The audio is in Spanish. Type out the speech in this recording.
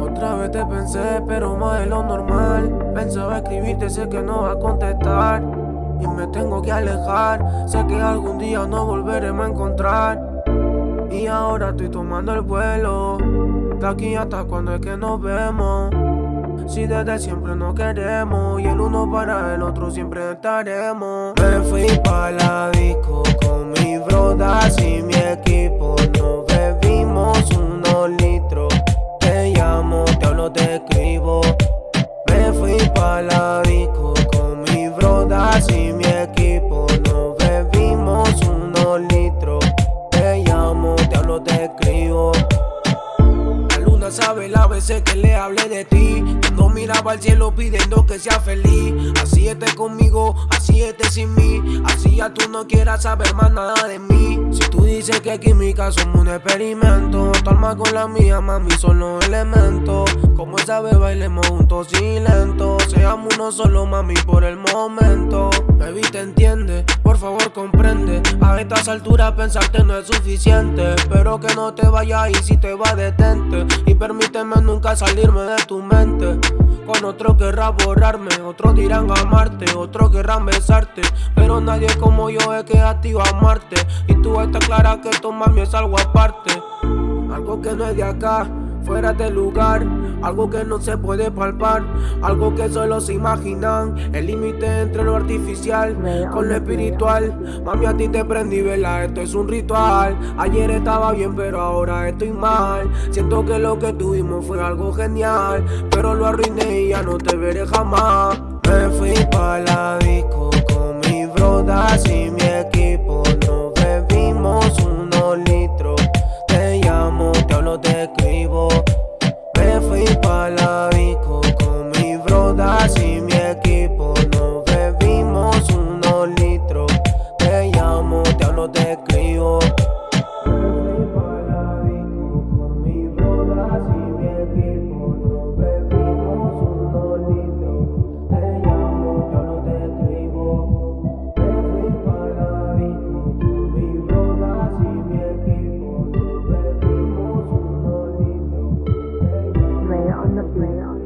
Otra vez te pensé, pero más de lo normal. Pensaba escribirte, sé que no va a contestar. Y me tengo que alejar. Sé que algún día no volveremos a encontrar. Y ahora estoy tomando el vuelo. De aquí hasta cuando es que nos vemos. Si desde siempre nos queremos y el uno para el otro siempre estaremos. Me fui pa' la disco con mi brodas y mi equipo. Llamo, te escribo. Me fui pa' la disco con mi brodas y mi equipo. Nos bebimos unos litros. Te llamo, te hablo, te escribo. La luna sabe la veces que le hablé de ti Cuando miraba al cielo pidiendo que sea feliz Así esté conmigo, así ya tú no quieras saber más nada de mí. Si tú dices que química somos un experimento Tu alma con la mía, mami, son los elementos. Como esa vez bailemos juntos y lento. Seamos uno solo, mami, por el momento. Baby, te entiende, por favor comprende. A estas alturas pensarte no es suficiente. Espero que no te vayas y si te va detente. Y permíteme nunca salirme de tu mente Otro querrá borrarme, otros dirán amarte Otros querrán besarte, pero nadie como yo es que a a amarte Y tú estás clara que esto mami es algo aparte. Algo que no es de acá fuera de lugar, algo que no se puede palpar, algo que solo se imaginan, el límite entre lo artificial con lo espiritual. Mami, a ti te prendí, vela, esto es un ritual. Ayer estaba bien, pero ahora estoy mal. Siento que lo que tuvimos fue algo genial, pero lo arruiné y ya no te veré jamás. Me fui pa' la disco con mi brodas y mi equipo, the player